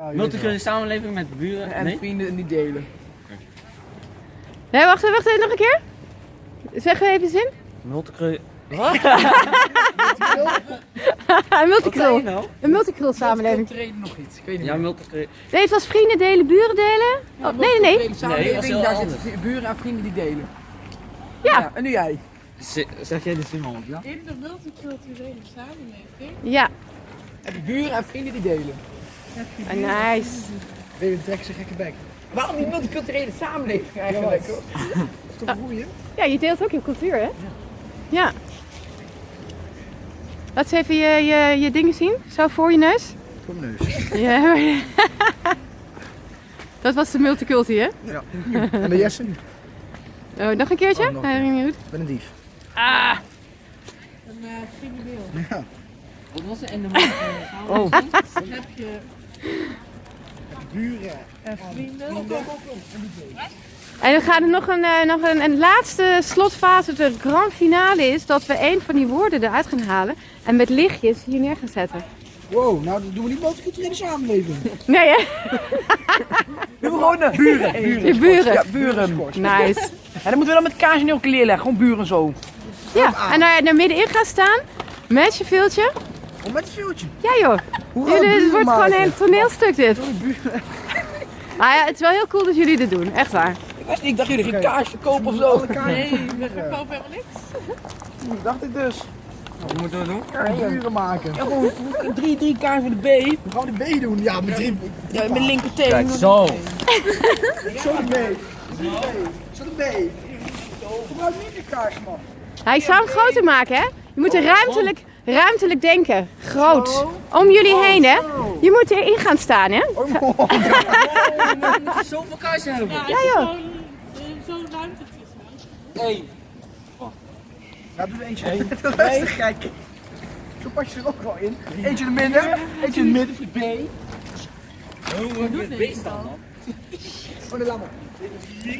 Multiculturele samenleving met buren. En nee? vrienden niet delen. Nee, wacht, wacht even, nog een keer. Zeg even zin. Multiculturele. Een multicultureel. nou? Een multicultureel samenleving. Treden nog iets. Ik weet niet Ja, multiculturele. Nee, het was vrienden delen, buren delen. Oh, nee, nee, nee. Samenleving, daar anders. zitten buren en vrienden die delen. Ja. En nu jij. Z- Zeg jij de zin op, ja? In de multiculturele samenleving Ja, Heb je buren en vrienden die delen. Ah, nice. Zijn gekke bek. Waarom die multiculturele samenleving eigenlijk? Dat is toch boeiend? Ja, je deelt ook je cultuur, hè? Ja. Laat eens even je, je, je dingen zien. Zo voor je neus. Voor mijn neus. Ja. Dat was de multiculti, hè? Ja. En de Jesse? Ik Oh, nog een keertje? Oh, nog een Nee, ging niet goed. ben een dief. Ah, een uh, crimineel. Ja. Wat was het? En de multiculturele Oh. Dan heb je Buren. en vrienden. En dan gaat er nog een, eh, nog een, een laatste slotfase, de grand finale is dat we een van die woorden eruit gaan halen en met lichtjes hier neer gaan zetten. Wow, nou dan doen we niet multiculturele samenleving. Nee hè? Doen we gewoon uh, buren. buren. Je buren. Ja, buren. Nice. En dan moeten we dan met kaas en elke leer leggen. Gewoon buren zo. Ja, en daar, daar middenin gaan staan met je viltje. Om met een vuurtje. Ja joh, jullie, het wordt gewoon een toneelstuk dit. Maar ja, het is wel heel cool dat jullie dit doen, echt waar. Ik, wist niet, ik dacht jullie gingen kaas verkopen of zo. Nee, we verkopen helemaal niks. Ik dacht ik dus. Wat moeten we doen? Buren maken. Ja, gewoon drie, drie kaas met de B. We gaan de B doen. Ja, met drie. Ja, met linkerteen. Kijk, zo. Zo de B. Zo de B. Gebruik niet de kaas, man. Hij zou hem groter maken hè. Je moet er ruimtelijk, ruimtelijk denken. Groot. Om jullie heen hè. Je moet erin gaan staan hè. Oh, We moeten zoveel kaarsen hebben. Ja, Ja, je joh. gewoon eh, zo'n ruimte tussen. Hey. Ja, doe er eentje heen. Nee, kijk. Zo pas je er ook wel in. Eentje in het midden. Eentje in het midden voor de B. Hoe het beest dan? Oh, de lamme.